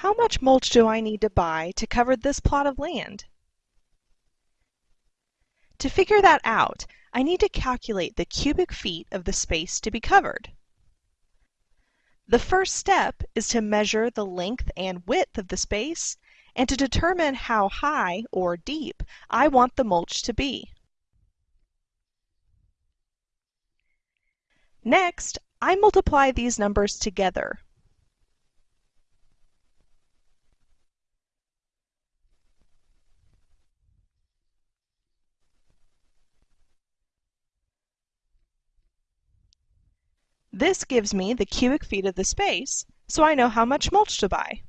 How much mulch do I need to buy to cover this plot of land? To figure that out, I need to calculate the cubic feet of the space to be covered. The first step is to measure the length and width of the space and to determine how high or deep I want the mulch to be. Next, I multiply these numbers together. This gives me the cubic feet of the space, so I know how much mulch to buy.